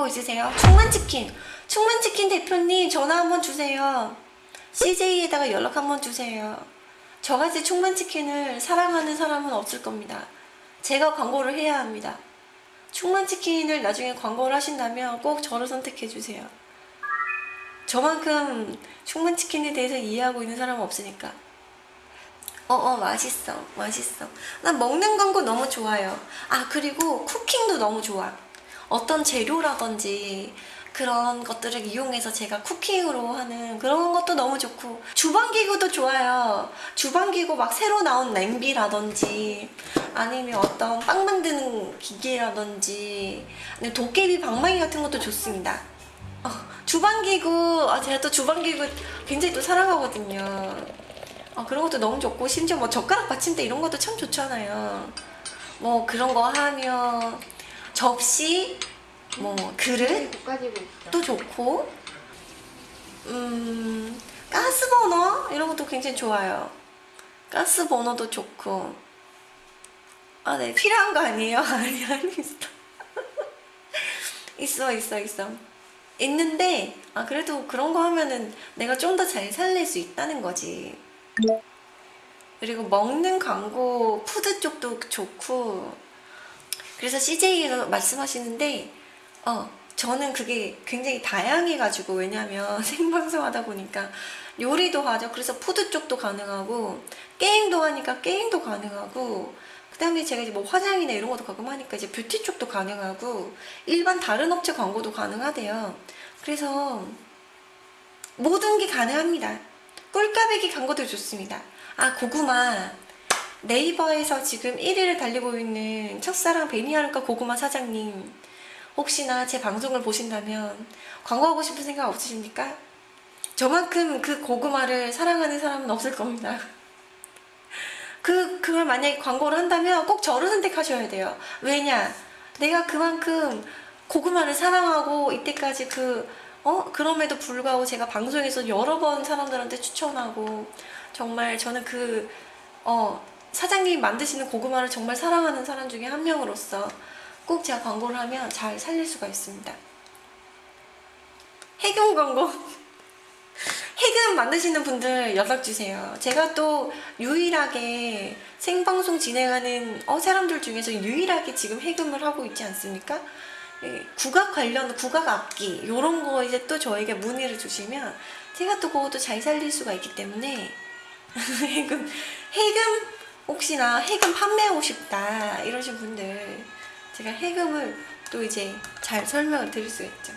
광고 있으세요? 충만치킨. 충만치킨 대표님 전화 한번 주세요. CJ에다가 연락 한번 주세요. 저같이 충만치킨을 사랑하는 사람은 없을 겁니다. 제가 광고를 해야 합니다. 충만치킨을 나중에 광고를 하신다면 꼭 저를 선택해 주세요. 저만큼 충만치킨에 대해서 이해하고 있는 사람은 없으니까. 어어 맛있어 맛있어. 난 먹는 광고 너무 좋아요. 아 그리고 쿠킹도 너무 좋아 어떤 재료라든지 그런 것들을 이용해서 제가 쿠킹으로 하는 그런 것도 너무 좋고 주방기구도 좋아요. 주방기구 막 새로 나온 냄비라든지 아니면 어떤 빵 만드는 기계라든지 도깨비 방망이 같은 것도 좋습니다. 어, 주방기구 아 제가 또 주방기구 굉장히 또 사랑하거든요. 어, 그런 것도 너무 좋고 심지어 뭐 젓가락 받침대 이런 것도 참 좋잖아요. 뭐 그런 거 하면 접시 뭐 그릇 있어. 또 좋고. 음 가스버너 이런 것도 굉장히 좋아요. 가스버너도 좋고. 아 네 필요한 거 아니에요? 아니 아니 있어. 있어 있어 있어. 있는데 아 그래도 그런 거 하면은 내가 좀 더 잘 살릴 수 있다는 거지. 그리고 먹는 광고 food 쪽도 좋고 그래서 CJ가 말씀하시는데 어 저는 그게 굉장히 다양해가지고 왜냐면 생방송 하다 보니까 요리도 하죠. 그래서 food 쪽도 가능하고 게임도 하니까 게임도 가능하고 그 다음에 제가 이제 뭐 화장이나 이런 것도 가끔 하니까 이제 뷰티 쪽도 가능하고 일반 다른 업체 광고도 가능하대요. 그래서 모든 게 가능합니다. 꿀까베기 광고도 좋습니다. 아 고구마 네이버에서 지금 1위를 달리고 있는 첫사랑 베니하루카 고구마 사장님 혹시나 제 방송을 보신다면 광고하고 싶은 생각 없으십니까? 저만큼 그 고구마를 사랑하는 사람은 없을 겁니다 그, 그걸 만약에 광고를 한다면 꼭 저를 선택하셔야 돼요 왜냐 내가 그만큼 고구마를 사랑하고 이때까지 그 어? 그럼에도 불구하고 제가 방송에서 여러 번 사람들한테 추천하고 정말 저는 그 어, 사장님이 만드시는 고구마를 정말 사랑하는 사람 중에 한 명으로서 꼭 제가 광고를 하면 잘 살릴 수가 있습니다. 해금 광고. 해금 만드시는 분들 연락주세요. 제가 또 유일하게 생방송 진행하는 어, 사람들 중에서 유일하게 지금 해금을 하고 있지 않습니까? 예, 국악 관련 국악 악기 이런 거 이제 또 저에게 문의를 주시면 제가 또 그것도 잘 살릴 수가 있기 때문에 해금 해금 혹시나 해금 판매하고 싶다 이러신 분들 제가 해금을 또 이제 잘 설명을 드릴 수 있죠